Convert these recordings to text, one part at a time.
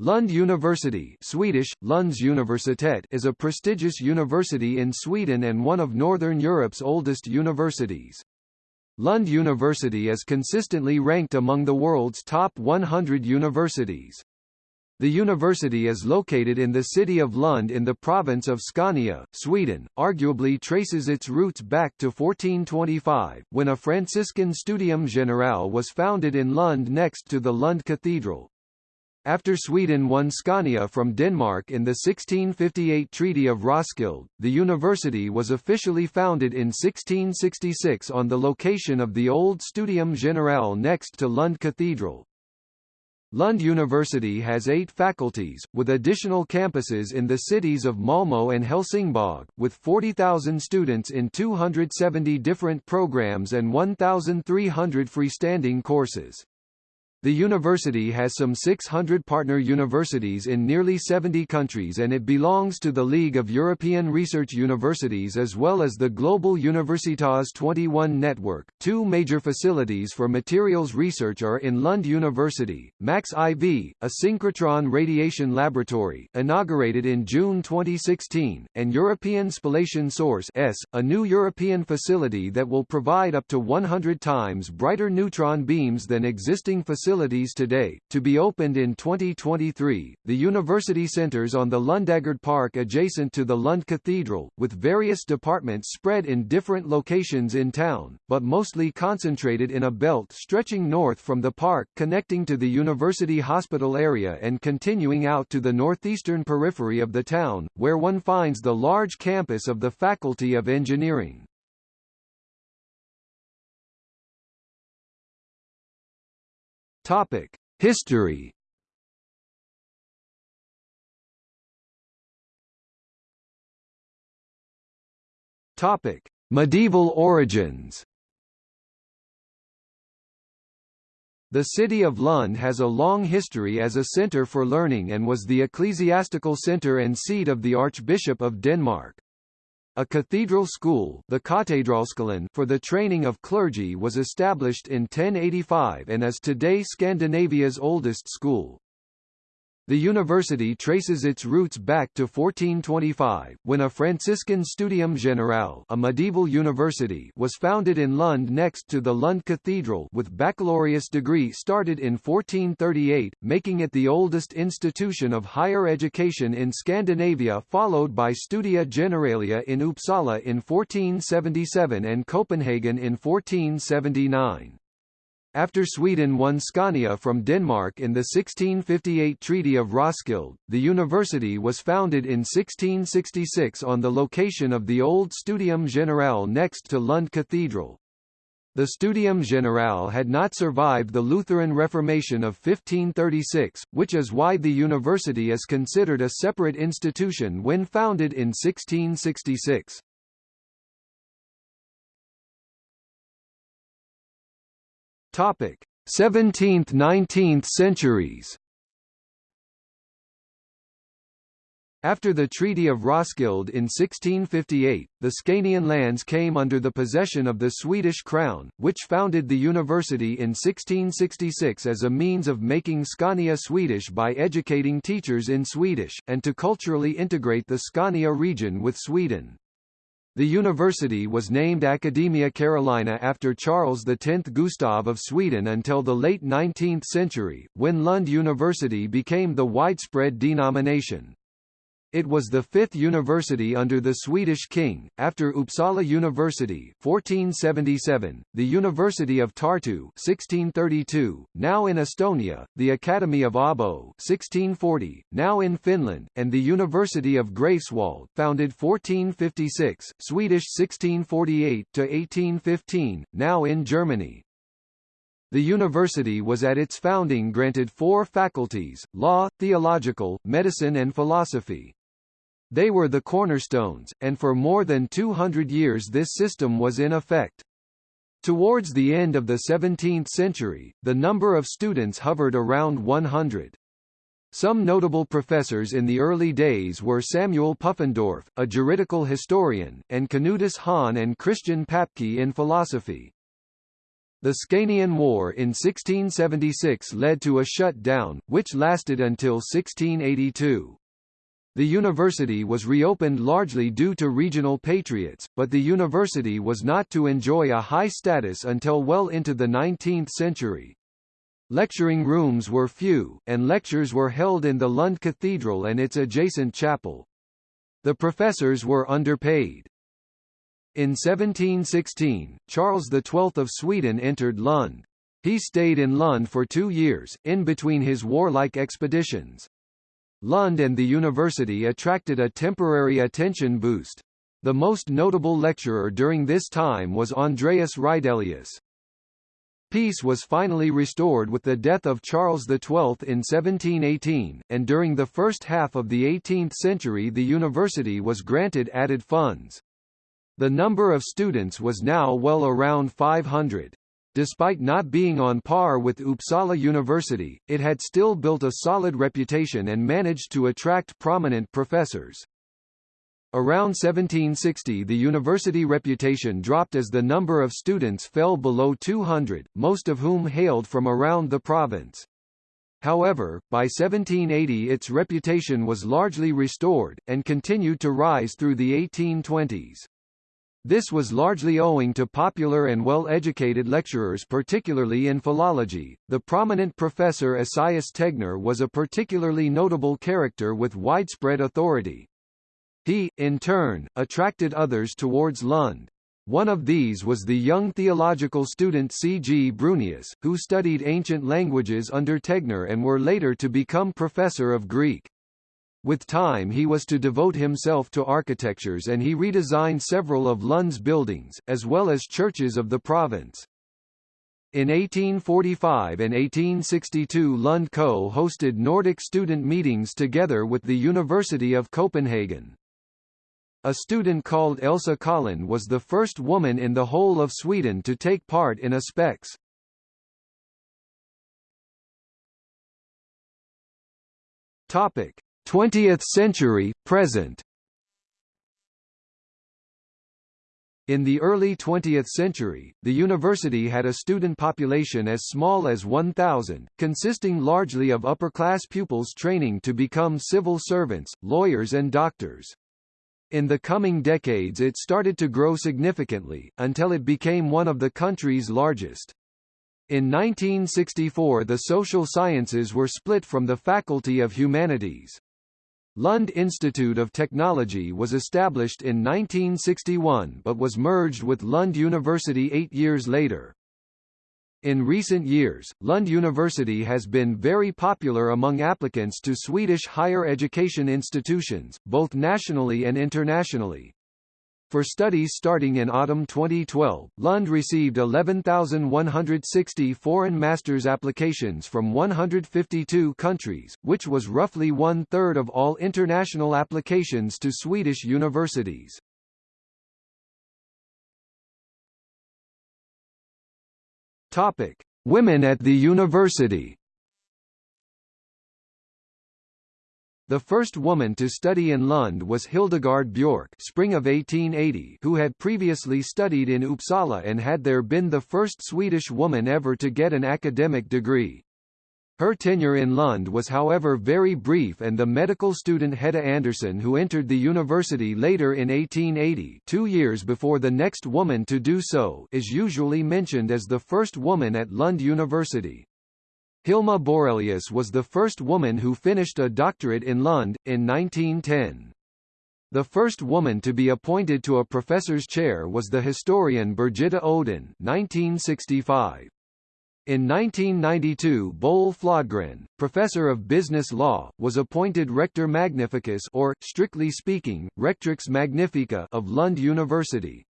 Lund University Swedish, Lunds Universitet is a prestigious university in Sweden and one of Northern Europe's oldest universities. Lund University is consistently ranked among the world's top 100 universities. The university is located in the city of Lund in the province of Scania, Sweden, arguably traces its roots back to 1425, when a Franciscan Studium Generale was founded in Lund next to the Lund Cathedral. After Sweden won Scania from Denmark in the 1658 Treaty of Roskilde, the university was officially founded in 1666 on the location of the old Studium Generale next to Lund Cathedral. Lund University has eight faculties, with additional campuses in the cities of Malmö and Helsingborg, with 40,000 students in 270 different programs and 1,300 freestanding courses. The university has some 600 partner universities in nearly 70 countries and it belongs to the League of European Research Universities as well as the Global Universitas 21 network. Two major facilities for materials research are in Lund University, Max IV, a synchrotron radiation laboratory, inaugurated in June 2016, and European Spallation Source S, a new European facility that will provide up to 100 times brighter neutron beams than existing facilities facilities today, to be opened in 2023. The university centers on the Lundagard Park adjacent to the Lund Cathedral, with various departments spread in different locations in town, but mostly concentrated in a belt stretching north from the park connecting to the university hospital area and continuing out to the northeastern periphery of the town, where one finds the large campus of the Faculty of Engineering. Topic: History. Topic: Medieval origins. The city of Lund has a long history as a centre for learning and was the ecclesiastical centre and seat of the Archbishop of Denmark. A cathedral school the for the training of clergy was established in 1085 and is today Scandinavia's oldest school. The university traces its roots back to 1425, when a Franciscan Studium Generale a medieval university was founded in Lund next to the Lund Cathedral with baccalaureate degree started in 1438, making it the oldest institution of higher education in Scandinavia followed by Studia Generalia in Uppsala in 1477 and Copenhagen in 1479. After Sweden won Scania from Denmark in the 1658 Treaty of Roskilde, the university was founded in 1666 on the location of the old Studium Generale next to Lund Cathedral. The Studium Generale had not survived the Lutheran Reformation of 1536, which is why the university is considered a separate institution when founded in 1666. Topic: 17th–19th centuries. After the Treaty of Roskilde in 1658, the Scanian lands came under the possession of the Swedish crown, which founded the university in 1666 as a means of making Scania Swedish by educating teachers in Swedish, and to culturally integrate the Scania region with Sweden. The university was named Academia Carolina after Charles X Gustav of Sweden until the late 19th century, when Lund University became the widespread denomination. It was the fifth university under the Swedish king, after Uppsala University 1477, the University of Tartu 1632, now in Estonia, the Academy of Abo 1640, now in Finland, and the University of Greifswald founded 1456, Swedish 1648–1815, now in Germany. The university was at its founding granted four faculties, law, theological, medicine and philosophy. They were the cornerstones, and for more than 200 years this system was in effect. Towards the end of the 17th century, the number of students hovered around 100. Some notable professors in the early days were Samuel Pufendorf, a juridical historian, and Canutus Hahn and Christian Papke in philosophy. The Scanian War in 1676 led to a shutdown, which lasted until 1682. The university was reopened largely due to regional patriots, but the university was not to enjoy a high status until well into the 19th century. Lecturing rooms were few, and lectures were held in the Lund Cathedral and its adjacent chapel. The professors were underpaid. In 1716, Charles XII of Sweden entered Lund. He stayed in Lund for two years, in between his warlike expeditions. Lund and the university attracted a temporary attention boost. The most notable lecturer during this time was Andreas Rydelius. Peace was finally restored with the death of Charles XII in 1718, and during the first half of the 18th century the university was granted added funds. The number of students was now well around 500. Despite not being on par with Uppsala University, it had still built a solid reputation and managed to attract prominent professors. Around 1760 the university reputation dropped as the number of students fell below 200, most of whom hailed from around the province. However, by 1780 its reputation was largely restored, and continued to rise through the 1820s. This was largely owing to popular and well-educated lecturers particularly in philology. The prominent professor Esaias Tegnér was a particularly notable character with widespread authority. He, in turn, attracted others towards Lund. One of these was the young theological student C. G. Brunius, who studied ancient languages under Tegnér and were later to become professor of Greek. With time he was to devote himself to architectures and he redesigned several of Lund's buildings, as well as churches of the province. In 1845 and 1862 Lund Co hosted Nordic student meetings together with the University of Copenhagen. A student called Elsa Collin was the first woman in the whole of Sweden to take part in a spex. Topic: 20th century, present In the early 20th century, the university had a student population as small as 1,000, consisting largely of upper-class pupils training to become civil servants, lawyers and doctors. In the coming decades it started to grow significantly, until it became one of the country's largest. In 1964 the social sciences were split from the Faculty of Humanities. Lund Institute of Technology was established in 1961 but was merged with Lund University eight years later. In recent years, Lund University has been very popular among applicants to Swedish higher education institutions, both nationally and internationally. For studies starting in autumn 2012, Lund received 11,160 foreign master's applications from 152 countries, which was roughly one-third of all international applications to Swedish universities. Topic: Women at the university. The first woman to study in Lund was Hildegard Björck spring of 1880 who had previously studied in Uppsala and had there been the first Swedish woman ever to get an academic degree. Her tenure in Lund was however very brief and the medical student Hedda Andersson who entered the university later in 1880 two years before the next woman to do so is usually mentioned as the first woman at Lund University. Hilma Borelius was the first woman who finished a doctorate in Lund, in 1910. The first woman to be appointed to a professor's chair was the historian Birgitta Odén 1965. In 1992 Boel Flodgren, professor of business law, was appointed rector magnificus or, strictly speaking, rectrix magnifica of Lund University.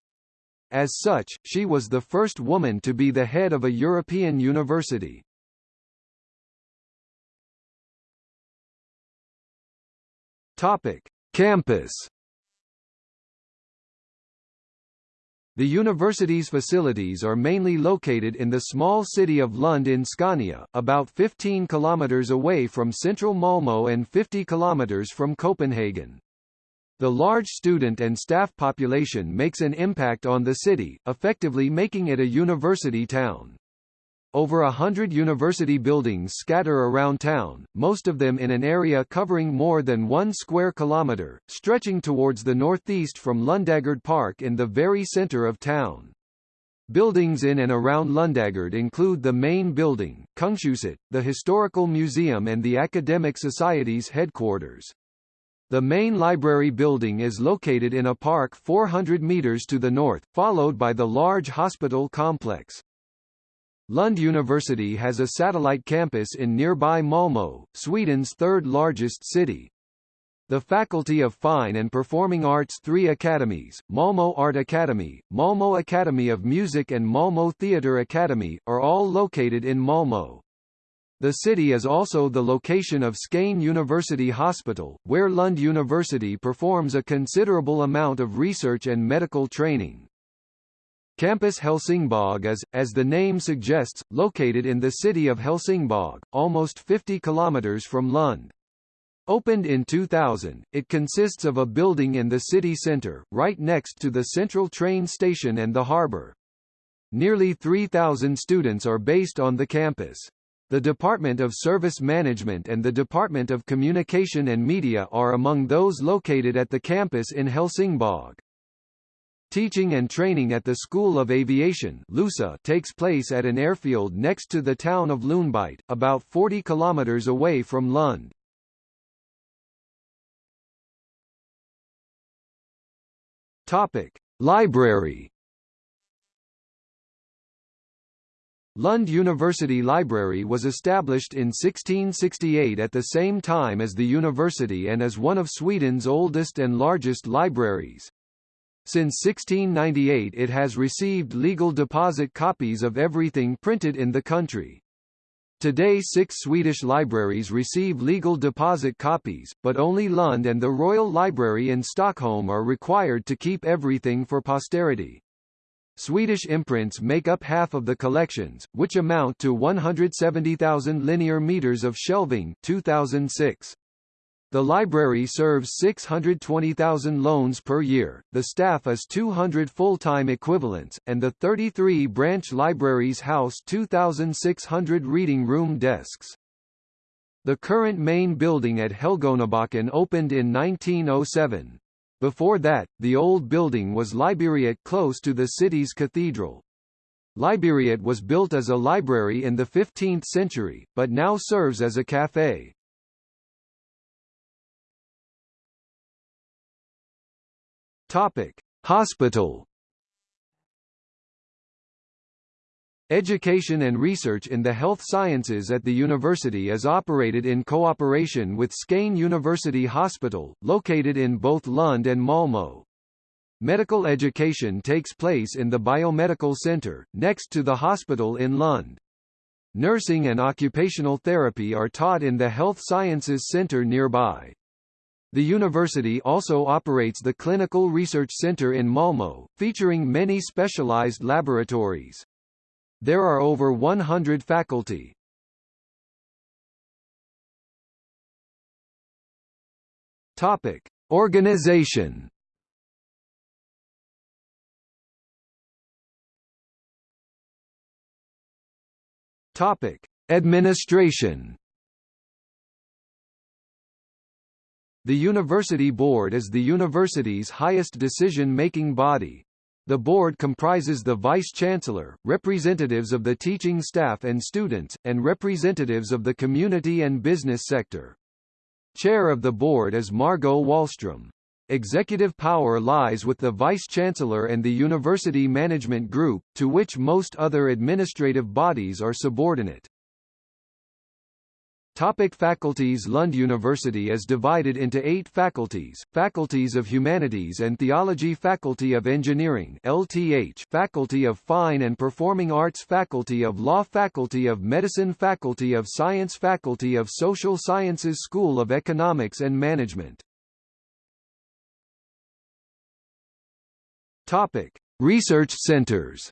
As such, she was the first woman to be the head of a European university. Topic: Campus. The university's facilities are mainly located in the small city of Lund in Scania, about 15 kilometers away from central Malmö and 50 kilometers from Copenhagen. The large student and staff population makes an impact on the city, effectively making it a university town. Over a hundred university buildings scatter around town, most of them in an area covering more than one square kilometre, stretching towards the northeast from Lundagard Park in the very centre of town. Buildings in and around Lundagard include the main building, Kungshuset, the Historical Museum and the Academic Society's headquarters. The main library building is located in a park 400 meters to the north, followed by the large hospital complex. Lund University has a satellite campus in nearby Malmö, Sweden's third largest city. The Faculty of Fine and Performing Arts three academies, Malmö Art Academy, Malmö Academy of Music and Malmö Theatre Academy, are all located in Malmö. The city is also the location of Skane University Hospital, where Lund University performs a considerable amount of research and medical training. Campus Helsingborg is, as the name suggests, located in the city of Helsingborg, almost 50 kilometers from Lund. Opened in 2000, it consists of a building in the city centre, right next to the central train station and the harbour. Nearly 3,000 students are based on the campus. The Department of Service Management and the Department of Communication and Media are among those located at the campus in Helsingborg. Teaching and training at the School of Aviation LUSA takes place at an airfield next to the town of Ljungbyhed, about 40 kilometers away from Lund. Topic: Library. Lund University Library was established in 1668 at the same time as the university and is one of Sweden's oldest and largest libraries. Since 1698 it has received legal deposit copies of everything printed in the country. Today six Swedish libraries receive legal deposit copies, but only Lund and the Royal Library in Stockholm are required to keep everything for posterity. Swedish imprints make up half of the collections, which amount to 170,000 linear meters of shelving 2006. The library serves 620,000 loans per year, the staff is 200 full-time equivalents, and the 33 branch libraries house 2,600 reading room desks. The current main building at Helgonabacken opened in 1907. Before that, the old building was Liberiet close to the city's cathedral. Liberiet was built as a library in the 15th century, but now serves as a café. Topic: Hospital. Education and research in the health sciences at the university is operated in cooperation with Skane University Hospital, located in both Lund and Malmö. Medical education takes place in the Biomedical Center, next to the hospital in Lund. Nursing and occupational therapy are taught in the Health Sciences Center nearby. The university also operates the Clinical Research Center in Malmö, featuring many specialized laboratories. There are over 100 faculty. Topic: Organization. Topic: Administration. The University Board is the university's highest decision-making body. The board comprises the vice-chancellor, representatives of the teaching staff and students, and representatives of the community and business sector. Chair of the board is Margot Wallström. Executive power lies with the vice-chancellor and the university management group, to which most other administrative bodies are subordinate. Topic faculties Lund University is divided into eight faculties, Faculties of Humanities and Theology Faculty of Engineering LTH Faculty of Fine and Performing Arts Faculty of Law Faculty of Medicine Faculty of Science Faculty of Social Sciences School of Economics and Management Topic. Research centers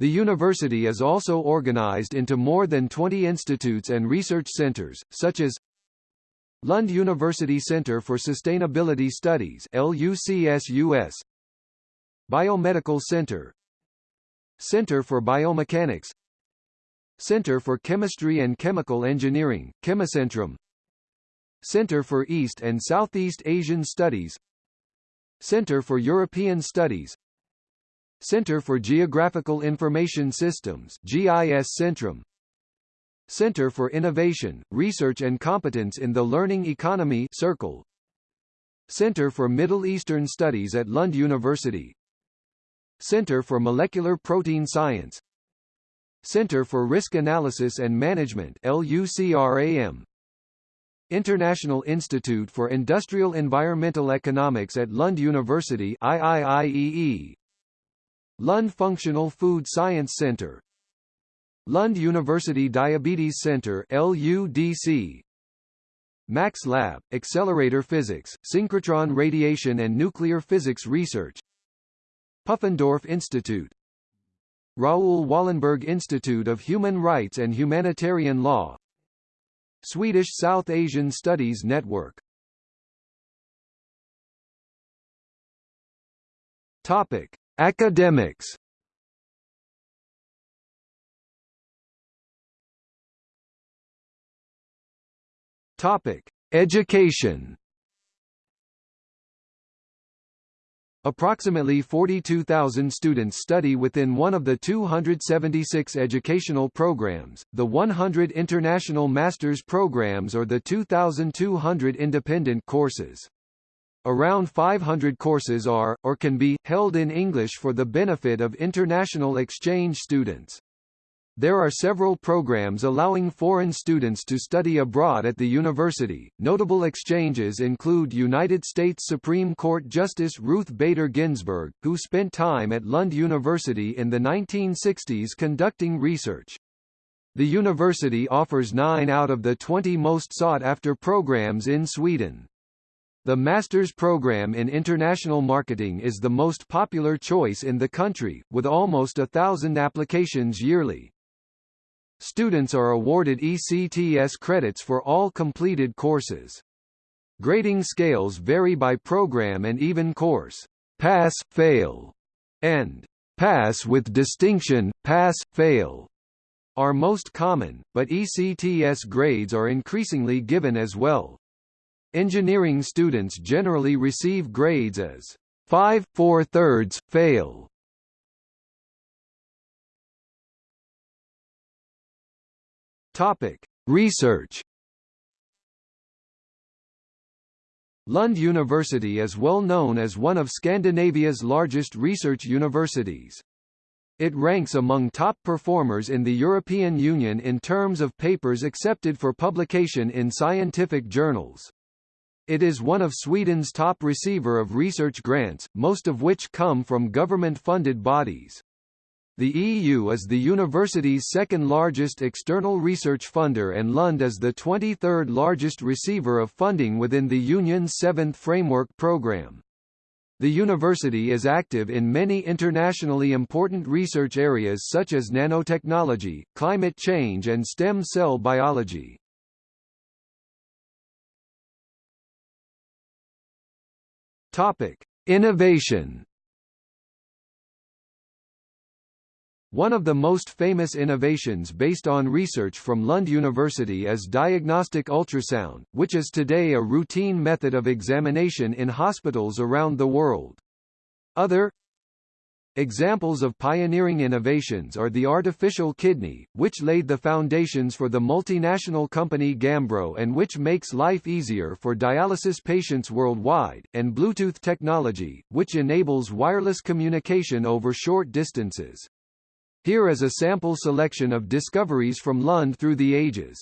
The university is also organized into more than 20 institutes and research centers, such as Lund University Center for Sustainability Studies LUCSUS Biomedical Center Center for Biomechanics Center for Chemistry and Chemical Engineering Kemicentrum Center for East and Southeast Asian Studies Center for European Studies Center for Geographical Information Systems GIS Centrum. Center for Innovation, Research and Competence in the Learning Economy Circle. Center for Middle Eastern Studies at Lund University. Center for Molecular Protein Science. Center for Risk Analysis and Management LUCRAM International Institute for Industrial Environmental Economics at Lund University IIIEE Lund Functional Food Science Center. Lund University Diabetes Center LUDC Max Lab, Accelerator Physics, Synchrotron Radiation and Nuclear Physics Research. Pufendorf Institute. Raoul Wallenberg Institute of Human Rights and Humanitarian Law. Swedish South Asian Studies Network. Topic Academics Topic: Education. Approximately 42,000 students study within one of the 276 educational programs, the 100 international master's programs or the 2,200 independent courses. Around 500 courses are, or can be, held in English for the benefit of international exchange students. There are several programs allowing foreign students to study abroad at the university. Notable exchanges include United States Supreme Court Justice Ruth Bader Ginsburg, who spent time at Lund University in the 1960s conducting research. The university offers 9 out of the 20 most sought-after programs in Sweden. The master's program in international marketing is the most popular choice in the country, with almost a thousand applications yearly. Students are awarded ECTS credits for all completed courses. Grading scales vary by program and even course. Pass, fail, and pass with distinction, pass, fail are most common, but ECTS grades are increasingly given as well. Engineering students generally receive grades as 5 4 thirds, fail. Topic: Research. Lund University is well known as one of Scandinavia's largest research universities. It ranks among top performers in the European Union in terms of papers accepted for publication in scientific journals. It is one of Sweden's top receiver of research grants, most of which come from government-funded bodies. The EU is the university's second largest external research funder and Lund is the 23rd largest receiver of funding within the Union's seventh framework programme. The university is active in many internationally important research areas such as nanotechnology, climate change and stem cell biology. Topic: Innovation. One of the most famous innovations based on research from Lund University is diagnostic ultrasound, which is today a routine method of examination in hospitals around the world. Other Examples of pioneering innovations are the artificial kidney, which laid the foundations for the multinational company Gambro and which makes life easier for dialysis patients worldwide, and Bluetooth technology, which enables wireless communication over short distances. Here is a sample selection of discoveries from Lund through the ages.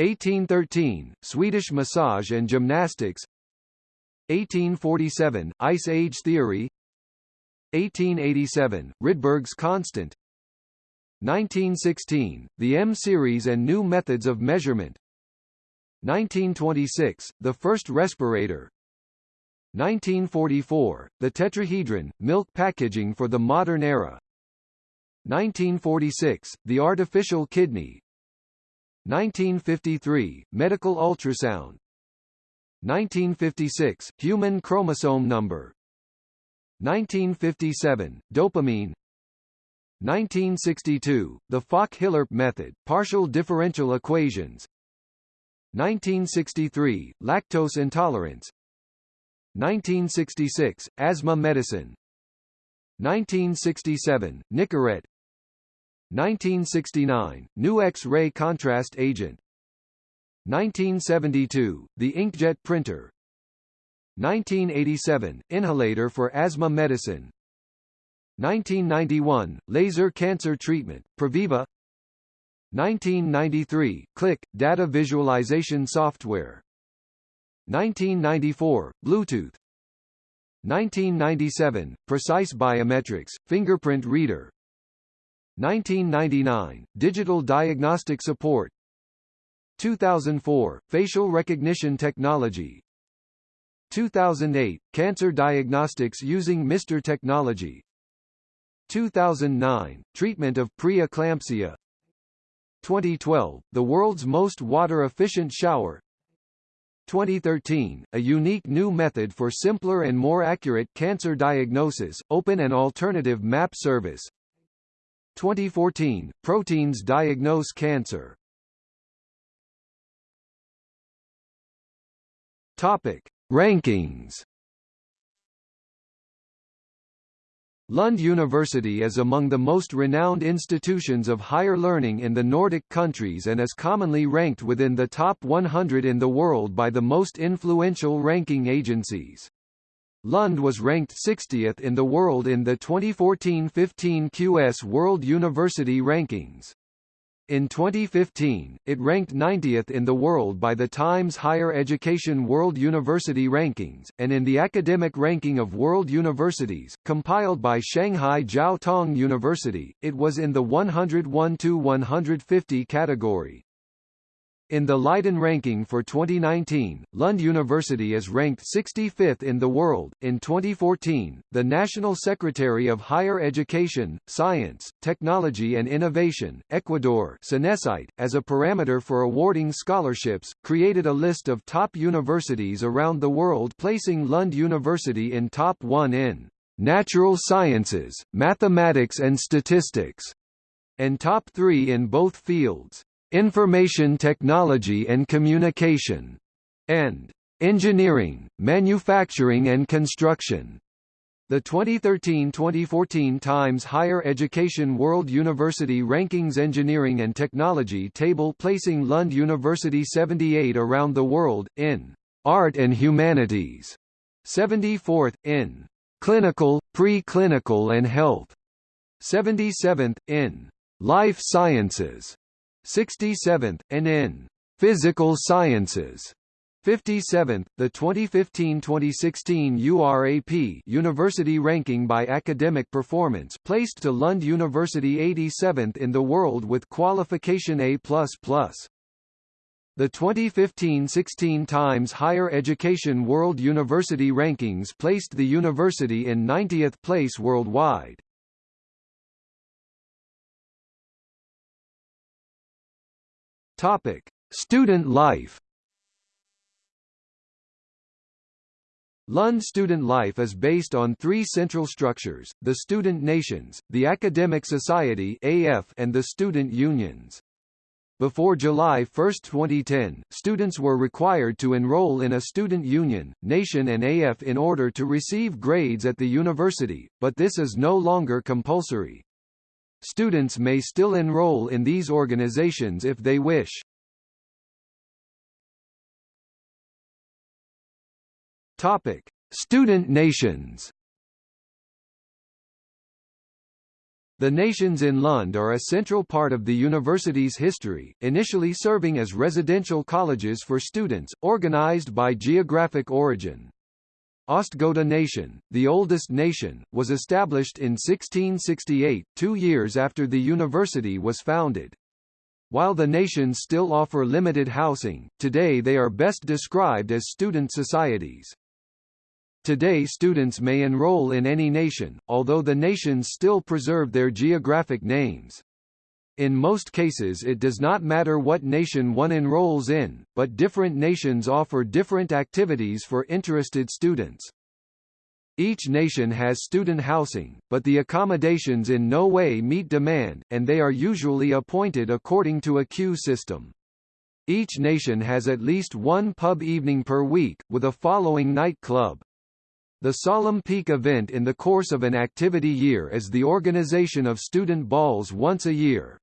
1813, Swedish massage and gymnastics 1847, Ice Age theory 1887, Rydberg's constant. 1916, the M-series and new methods of measurement. 1926, the first respirator. 1944, the tetrahedron, milk packaging for the modern era. 1946, the artificial kidney. 1953, medical ultrasound. 1956, human chromosome number 1957, dopamine. 1962, the Fock-Hiller method, partial differential equations. 1963, lactose intolerance. 1966, asthma medicine. 1967, Nicorette. 1969, new X-ray contrast agent. 1972, the inkjet printer 1987, inhalator for asthma medicine. 1991, laser cancer treatment, Previva 1993, Click, data visualization software. 1994, Bluetooth. 1997, Precise Biometrics, fingerprint reader. 1999, Digital Diagnostic Support. 2004, Facial Recognition Technology 2008, Cancer Diagnostics using MR technology. 2009, Treatment of pre-eclampsia. 2012, the world's most water-efficient shower. 2013, a unique new method for simpler and more accurate cancer diagnosis, open and alternative map service. 2014, proteins diagnose cancer. Topic. Rankings Lund University is among the most renowned institutions of higher learning in the Nordic countries and is commonly ranked within the top 100 in the world by the most influential ranking agencies. Lund was ranked 60th in the world in the 2014-15 QS World University Rankings. In 2015, it ranked 90th in the world by the Times Higher Education World University Rankings, and in the Academic Ranking of World Universities, compiled by Shanghai Jiao Tong University, it was in the 101-150 category. In the Leiden ranking for 2019, Lund University is ranked 65th in the world. In 2014, the National Secretary of Higher Education, Science, Technology and Innovation, Ecuador, SENESCYT, as a parameter for awarding scholarships, created a list of top universities around the world, placing Lund University in top 1 in natural sciences, mathematics and statistics, and top 3 in both fields information technology and communication, and engineering, manufacturing and construction. The 2013-2014 Times Higher Education World University Rankings Engineering and Technology table placing Lund University 78 around the world, in Art and Humanities, 74th, in Clinical, Pre-Clinical and Health, 77th, in Life Sciences, 67th, and in Physical Sciences. 57th, the 2015-2016 URAP University Ranking by Academic Performance placed to Lund University 87th in the world with qualification A++. The 2015-16 Times Higher Education World University Rankings placed the university in 90th place worldwide. Topic: Student life. Lund student life is based on three central structures, the student nations, the academic society AF and the student unions. Before July 1, 2010, students were required to enroll in a student union, nation and AF in order to receive grades at the university, but this is no longer compulsory. Students may still enroll in these organizations if they wish. Topic: Student nations. The nations in Lund are a central part of the university's history, initially serving as residential colleges for students, organized by geographic origin. Östgöta Nation, the oldest nation, was established in 1668, two years after the university was founded. While the nations still offer limited housing, today they are best described as student societies. Today students may enroll in any nation, although the nations still preserve their geographic names. In most cases it does not matter what nation one enrolls in, but different nations offer different activities for interested students. Each nation has student housing, but the accommodations in no way meet demand, and they are usually appointed according to a queue system. Each nation has at least one pub evening per week, with a following night club. The solemn peak event in the course of an activity year is the organization of student balls once a year.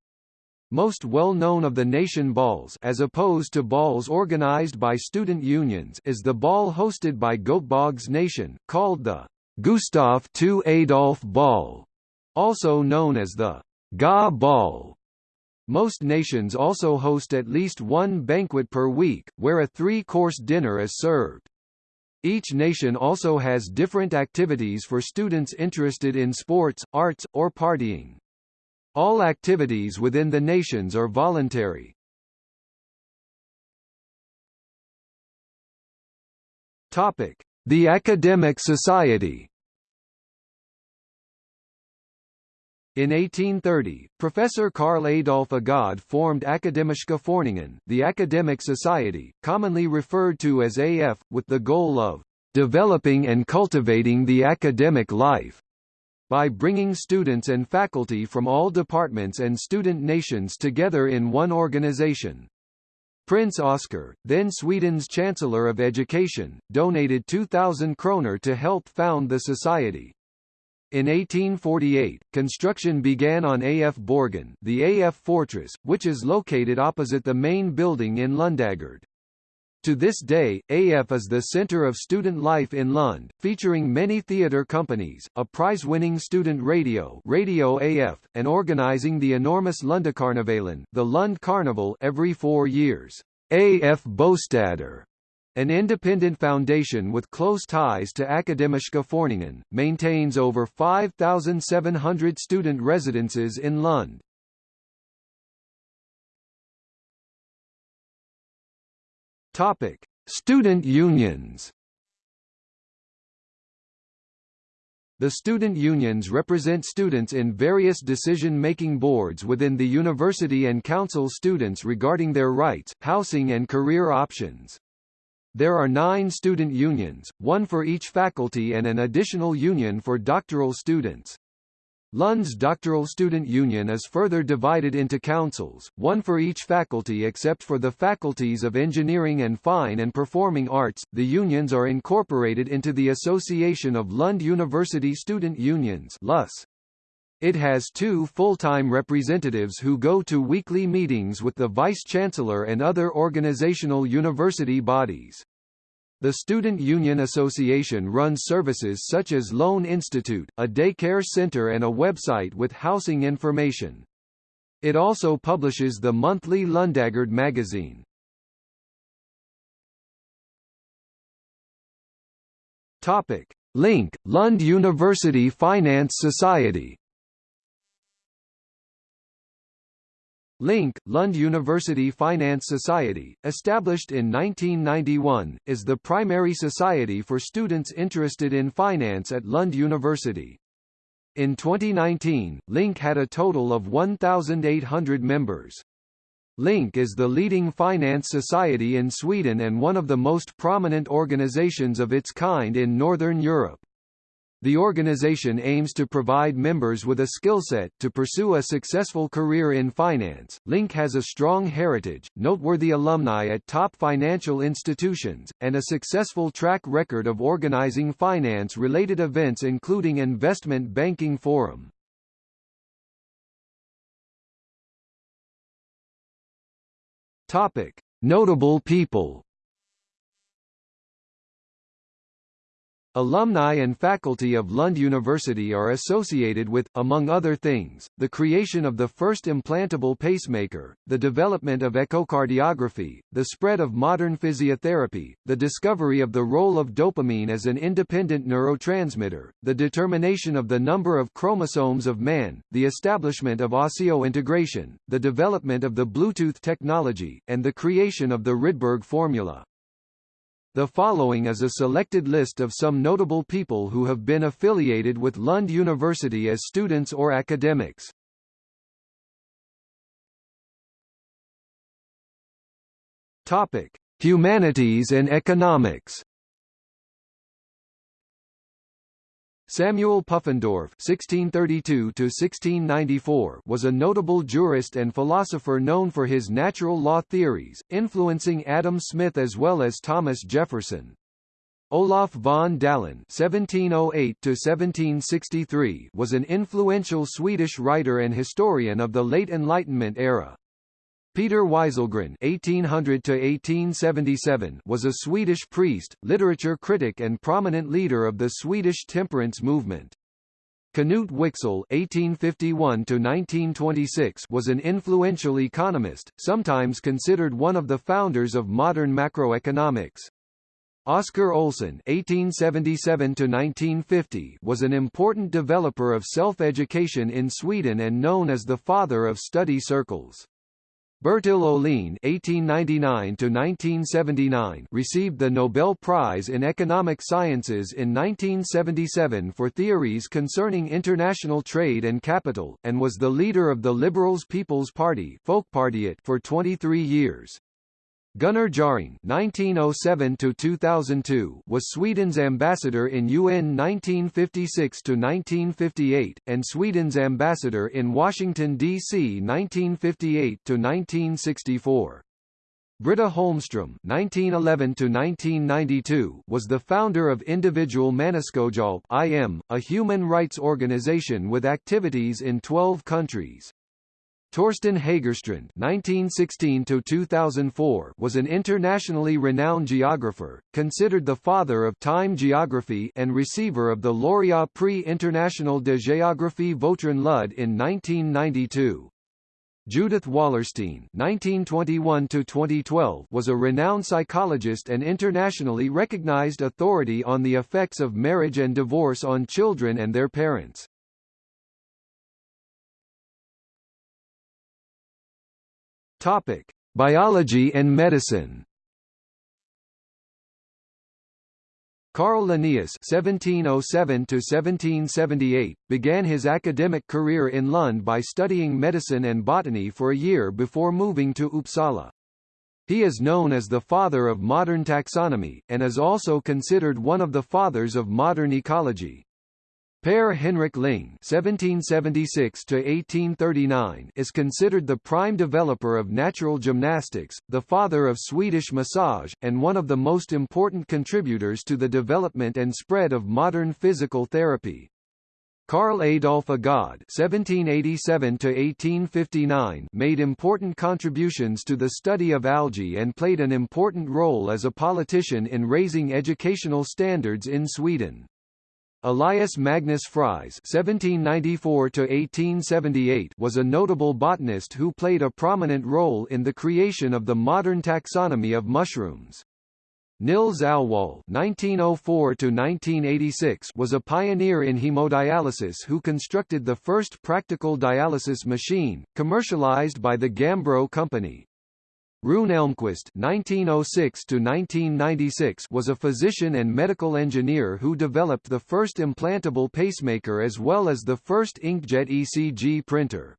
Most well-known of the nation balls as opposed to balls organized by student unions is the ball hosted by Göteborgs Nation, called the Gustav II Adolf Ball, also known as the GA Ball. Most nations also host at least one banquet per week, where a three-course dinner is served. Each nation also has different activities for students interested in sports, arts, or partying. All activities within the nations are voluntary. Topic: The Academic Society. In 1830, Professor Carl Adolph Agardh formed Akademiska Föreningen, the Academic Society, commonly referred to as AF, with the goal of developing and cultivating the academic life by bringing students and faculty from all departments and student nations together in one organization. Prince Oscar, then Sweden's Chancellor of Education, donated 2,000 kroner to help found the society. In 1848, construction began on AF Borgen the AF Fortress, which is located opposite the main building in Lundagard. To this day, AF is the center of student life in Lund, featuring many theater companies, a prize-winning student radio Radio AF, and organizing the enormous Lundakarnevalen the Lund Carnival every four years. AF Bostader an independent foundation with close ties to Akademiska Föreningen, maintains over 5,700 student residences in Lund. Topic: Student unions. The student unions represent students in various decision-making boards within the university and counsel students regarding their rights, housing and career options. There are nine student unions, one for each faculty and an additional union for doctoral students. Lund's Doctoral Student Union is further divided into councils, one for each faculty except for the faculties of Engineering and Fine and Performing Arts. The unions are incorporated into the Association of Lund University Student Unions (LUS). It has two full-time representatives who go to weekly meetings with the Vice-Chancellor and other organizational university bodies. The Student Union Association runs services such as Loan Institute, a daycare center and a website with housing information. It also publishes the monthly Lundagard magazine. Topic: Link, Lund University Finance Society Link, Lund University Finance Society, established in 1991, is the primary society for students interested in finance at Lund University. In 2019, Link had a total of 1,800 members. Link is the leading finance society in Sweden and one of the most prominent organizations of its kind in Northern Europe. The organization aims to provide members with a skill set to pursue a successful career in finance. Link has a strong heritage, noteworthy alumni at top financial institutions, and a successful track record of organizing finance-related events including Investment Banking Forum. Topic: Notable people Alumni and faculty of Lund University are associated with, among other things, the creation of the first implantable pacemaker, the development of echocardiography, the spread of modern physiotherapy, the discovery of the role of dopamine as an independent neurotransmitter, the determination of the number of chromosomes of man, the establishment of osseointegration, the development of the Bluetooth technology, and the creation of the Rydberg formula. The following is a selected list of some notable people who have been affiliated with Lund University as students or academics. Topic: Humanities and Economics. Samuel Pufendorf (1632–1694) was a notable jurist and philosopher known for his natural law theories, influencing Adam Smith as well as Thomas Jefferson. Olof von Dalin (1708–1763) was an influential Swedish writer and historian of the late Enlightenment era. Peter Wieselgren (1800–1877) was a Swedish priest, literature critic, and prominent leader of the Swedish temperance movement. Knut Wicksell (1851–1926) was an influential economist, sometimes considered one of the founders of modern macroeconomics. Oscar Olsson (1877–1950) was an important developer of self-education in Sweden and known as the father of study circles. Bertil Ohlin (1899–1979) received the Nobel Prize in Economic Sciences in 1977 for theories concerning international trade and capital, and was the leader of the Liberals People's Party for 23 years. Gunnar Jarring (1907–2002) was Sweden's ambassador in UN 1956–1958 and Sweden's ambassador in Washington D.C. 1958–1964. Britta Holmström (1911–1992) was the founder of Individual Människohjälp (IM), a human rights organization with activities in 12 countries. Torsten Hägerstrand (1916–2004) was an internationally renowned geographer, considered the father of time geography, and receiver of the Laureat Prix International de Géographie Vautrin Lud in 1992. Judith Wallerstein (1921–2012) was a renowned psychologist and internationally recognized authority on the effects of marriage and divorce on children and their parents. Topic: Biology and medicine. Carl Linnaeus (1707–1778) began his academic career in Lund by studying medicine and botany for a year before moving to Uppsala. He is known as the father of modern taxonomy, and is also considered one of the fathers of modern ecology. Per Henrik Ling (1776–1839) is considered the prime developer of natural gymnastics, the father of Swedish massage, and one of the most important contributors to the development and spread of modern physical therapy. Carl Adolph Agardh (1787–1859) made important contributions to the study of algae and played an important role as a politician in raising educational standards in Sweden. Elias Magnus Fries (1794–1878) was a notable botanist who played a prominent role in the creation of the modern taxonomy of mushrooms. Nils Alwall (1904–1986) was a pioneer in hemodialysis who constructed the first practical dialysis machine, commercialized by the Gambro Company. Rune Elmqvist (1906–1996) was a physician and medical engineer who developed the first implantable pacemaker as well as the first inkjet ECG printer.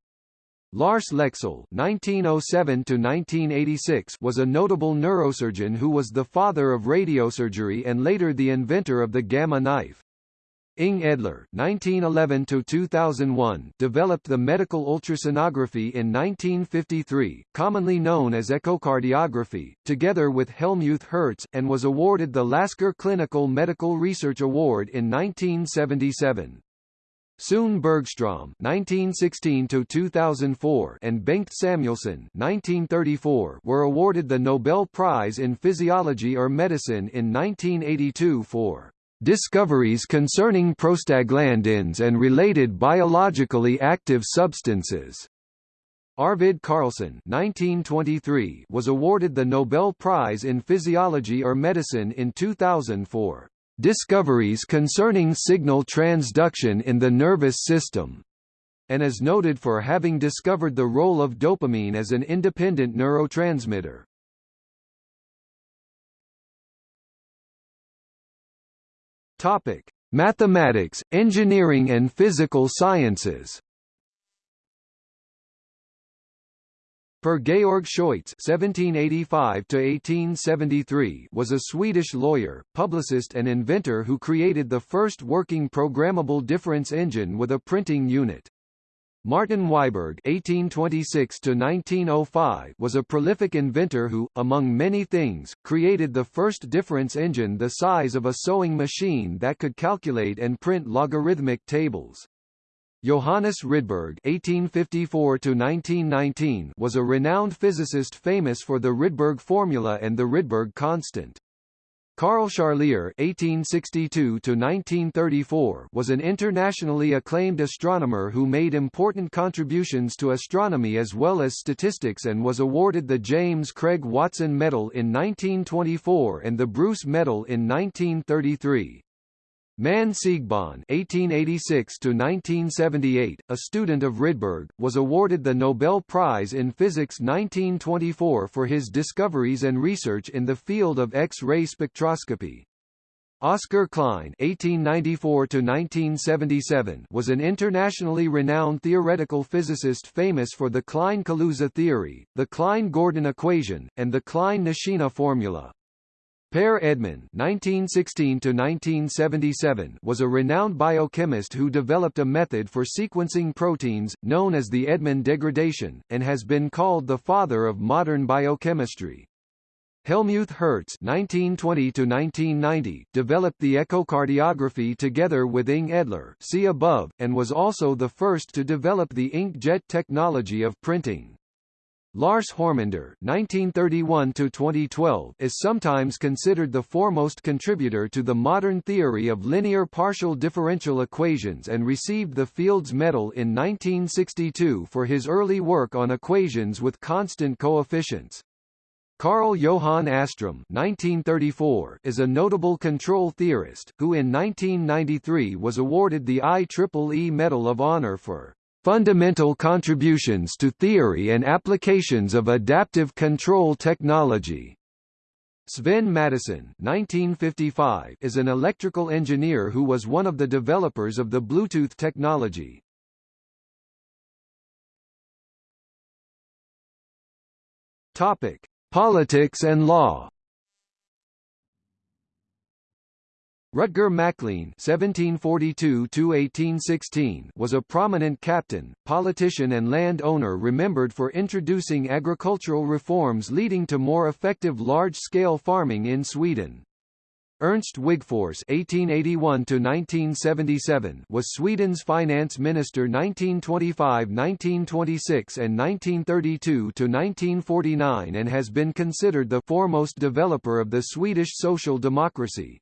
Lars Leksell (1907–1986) was a notable neurosurgeon who was the father of radiosurgery and later the inventor of the gamma knife. Inge Edler (1911–2001) developed the medical ultrasonography in 1953, commonly known as echocardiography, together with Helmuth Hertz, and was awarded the Lasker Clinical Medical Research Award in 1977. Sune Bergström (1916–2004) and Bengt Samuelsson (1934) were awarded the Nobel Prize in Physiology or Medicine in 1982 for Discoveries concerning prostaglandins and related biologically active substances. Arvid Carlsson (1923) was awarded the Nobel Prize in Physiology or Medicine in 2000 for discoveries concerning signal transduction in the nervous system, and is noted for having discovered the role of dopamine as an independent neurotransmitter. Topic: Mathematics, Engineering and Physical Sciences. Per Georg Scheutz (1785–1873) was a Swedish lawyer, publicist, and inventor who created the first working programmable difference engine with a printing unit. Martin Wiberg (1826–1905) was a prolific inventor who, among many things, created the first difference engine the size of a sewing machine that could calculate and print logarithmic tables. Johannes Rydberg (1854–1919) was a renowned physicist famous for the Rydberg formula and the Rydberg constant. Carl Charlier (1862–1934) was an internationally acclaimed astronomer who made important contributions to astronomy as well as statistics and was awarded the James Craig Watson Medal in 1924 and the Bruce Medal in 1933. Manne Siegbahn (1886–1978), a student of Rydberg, was awarded the Nobel Prize in Physics 1924 for his discoveries and research in the field of X-ray spectroscopy. Oscar Klein (1894–1977) was an internationally renowned theoretical physicist famous for the Klein-Kaluza theory, the Klein-Gordon equation, and the Klein-Nishina formula. Per Edman (1916–1977) was a renowned biochemist who developed a method for sequencing proteins, known as the Edman degradation, and has been called the father of modern biochemistry. Helmuth Hertz (1920–1990) developed the echocardiography together with Inge Edler, see above, and was also the first to develop the inkjet technology of printing. Lars Hörmander (1931–2012) is sometimes considered the foremost contributor to the modern theory of linear partial differential equations and received the Fields Medal in 1962 for his early work on equations with constant coefficients. Carl Johan Åström (1934) is a notable control theorist who in 1993 was awarded the IEEE Medal of Honor for Fundamental contributions to theory and applications of adaptive control technology. Sven (1955) is an electrical engineer who was one of the developers of the Bluetooth technology. Politics and law. Rutger Maclean (1742–1816) was a prominent captain, politician, and land owner remembered for introducing agricultural reforms leading to more effective large-scale farming in Sweden. Ernst Wigforss (1881–1977) was Sweden's finance minister 1925–1926 and 1932–1949, and has been considered the foremost developer of the Swedish social democracy.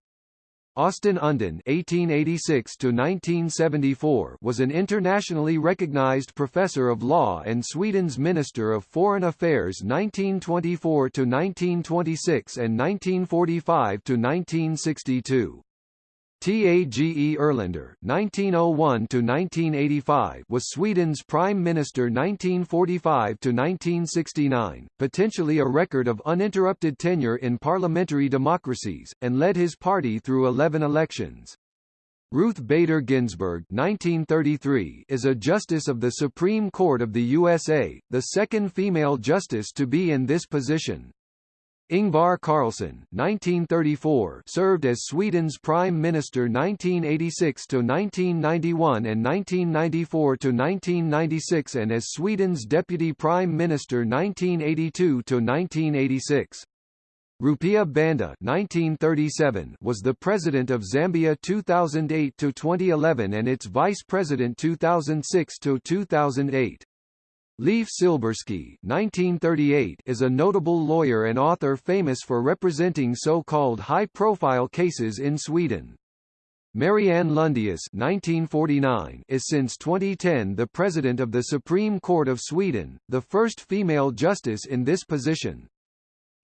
Östen Undén (1886–1974) was an internationally recognized professor of law and Sweden's Minister of Foreign Affairs 1924–1926 and 1945–1962. Tage Erlander (1901–1985) was Sweden's prime minister 1945–1969, potentially a record of uninterrupted tenure in parliamentary democracies, and led his party through 11 elections. Ruth Bader Ginsburg (1933) is a justice of the Supreme Court of the USA, the second female justice to be in this position. Ingvar Carlsson (1934) served as Sweden's prime minister 1986 to 1991 and 1994 to 1996 and as Sweden's deputy prime minister 1982 to 1986. Rupiah Banda 1937 was the president of Zambia 2008 to 2011 and its vice president 2006 to 2008. Leif Silbersky (1938) is a notable lawyer and author famous for representing so-called high-profile cases in Sweden. Marianne Lundius (1949) is since 2010 the president of the Supreme Court of Sweden, the first female justice in this position.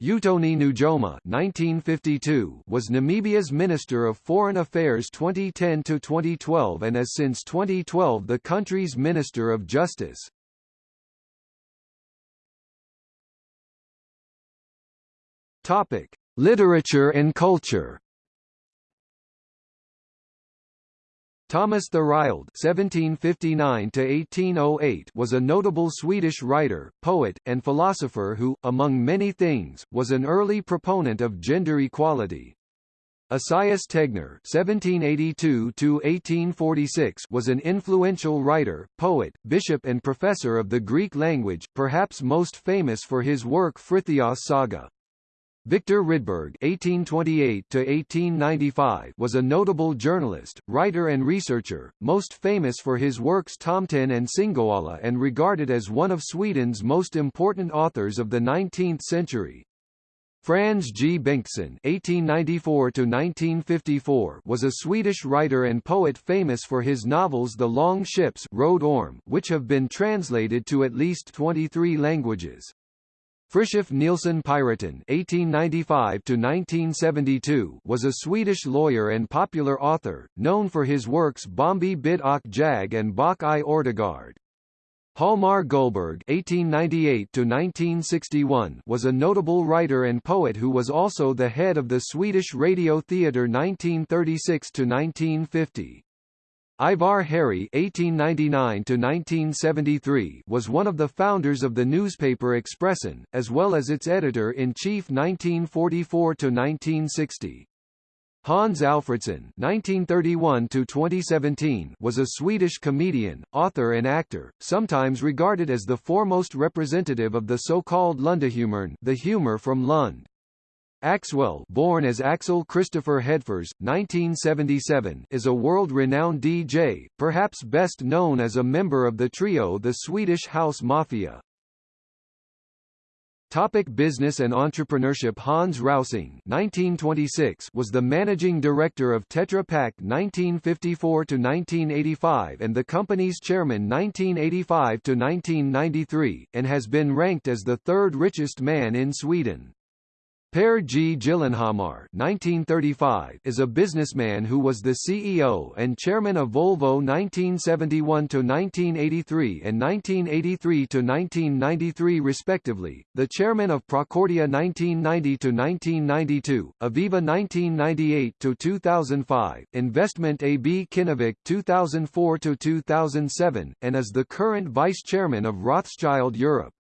Utoni Nujoma (1952) was Namibia's Minister of Foreign Affairs 2010 to 2012 and is since 2012 the country's Minister of Justice. Topic: – Literature and culture Thomas Thorild (1759–1808) was a notable Swedish writer, poet, and philosopher who, among many things, was an early proponent of gender equality. Esaias Tegnér (1782–1846) was an influential writer, poet, bishop, and professor of the Greek language, perhaps most famous for his work Frithiof Saga. Victor Rydberg (1828–1895) was a notable journalist, writer, and researcher, most famous for his works Tomten and Singoalla, and regarded as one of Sweden's most important authors of the 19th century. Franz G. Bengtsson (1894–1954) was a Swedish writer and poet famous for his novels The Long Ships, Röde Orm, which have been translated to at least 23 languages. Fritiof Nilsson Piraten (1895–1972) was a Swedish lawyer and popular author, known for his works Bombi Bitt och Jag and Bock i Örtagård. Hjalmar Gullberg (1898–1961) was a notable writer and poet who was also the head of the Swedish Radio Theatre 1936–1950. Ivar Harrie (1899–1973) was one of the founders of the newspaper Expressen, as well as its editor-in-chief 1944–1960. Hans Alfredson (1931–2017) was a Swedish comedian, author, and actor, sometimes regarded as the foremost representative of the so-called Lundahumorn, the humor from Lund. Axwell born as Axel Christopher Hedfors, 1977, is a world-renowned DJ, perhaps best known as a member of the trio the Swedish House Mafia. Topic business and entrepreneurship Hans Rausing 1926 was the managing director of Tetra Pak 1954–1985 and the company's chairman 1985–1993, and has been ranked as the third richest man in Sweden. Per G. Gyllenhammar (1935) is a businessman who was the CEO and chairman of Volvo 1971 to 1983 and 1983 to 1993 respectively, the chairman of Procordia 1990 to 1992, Aviva 1998 to 2005, Investment AB Kinnevik 2004 to 2007, and is the current vice chairman of Rothschild Europe.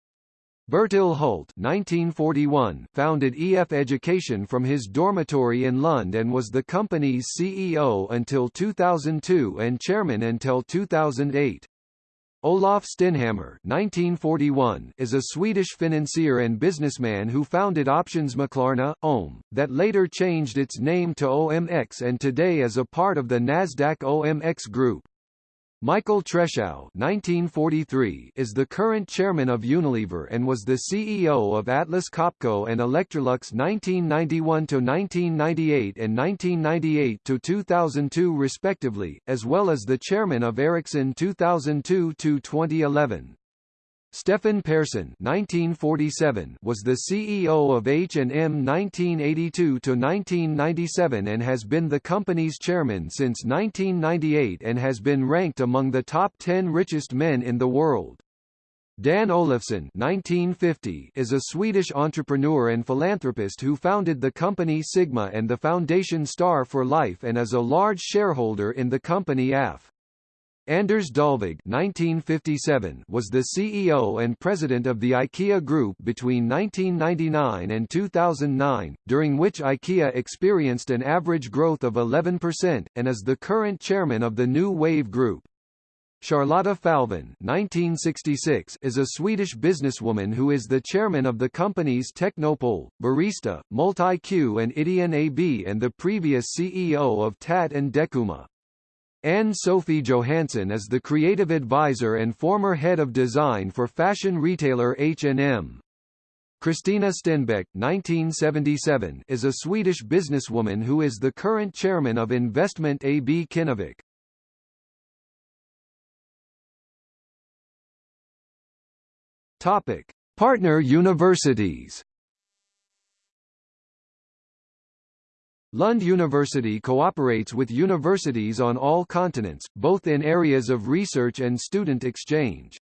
Bertil Hult 1941 founded EF Education from his dormitory in Lund and was the company's CEO until 2002 and chairman until 2008. Olof Stenhammar 1941 is a Swedish financier and businessman who founded Optionsmaklarna, OM, that later changed its name to OMX and today is a part of the Nasdaq OMX Group. Michael Treschow (1943) is the current chairman of Unilever and was the CEO of Atlas Copco and Electrolux 1991 to 1998 and 1998 to 2002 respectively, as well as the chairman of Ericsson 2002 to 2011. Stefan Persson (1947) was the CEO of H&M 1982 to 1997 and has been the company's chairman since 1998 and has been ranked among the top 10 richest men in the world. Dan Olofsson (1950) is a Swedish entrepreneur and philanthropist who founded the company Sigma and the foundation Star for Life and is a large shareholder in the company AF. Anders Dahlvig (1957) was the CEO and president of the IKEA Group between 1999 and 2009, during which IKEA experienced an average growth of 11%, and is the current chairman of the New Wave Group. Charlotta Falvin (1966) is a Swedish businesswoman who is the chairman of the companies Technopole, Barista, MultiQ and Ideon AB and the previous CEO of TAT and Decuma. Ann-Sofi Johansson is the creative advisor and former head of design for fashion retailer H&M. Christina Stenbeck 1977, is a Swedish businesswoman who is the current chairman of Investment AB Kinnevik. Topic: Partner universities Lund University cooperates with universities on all continents, both in areas of research and student exchange.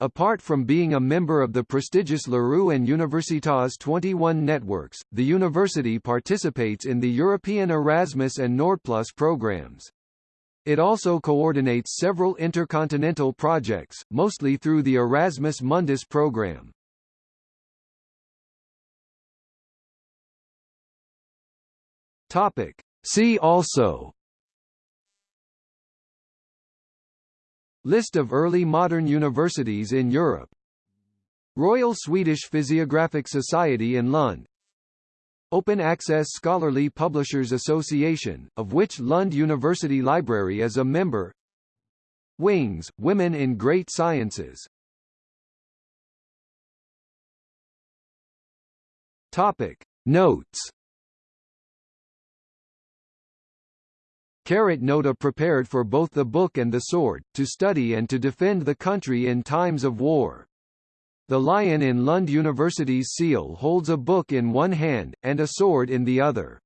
Apart from being a member of the prestigious LERU and Universitas 21 networks, the university participates in the European Erasmus and Nordplus programs. It also coordinates several intercontinental projects, mostly through the Erasmus Mundus program. Topic. See also. List of early modern universities in Europe. Royal Swedish Physiographic Society in Lund. Open Access Scholarly Publishers Association, of which Lund University Library is a member. Wings, Women in Great Sciences. Topic. Notes Carrot Nota prepared for both the book and the sword, to study and to defend the country in times of war. The lion in Lund University's seal holds a book in one hand, and a sword in the other.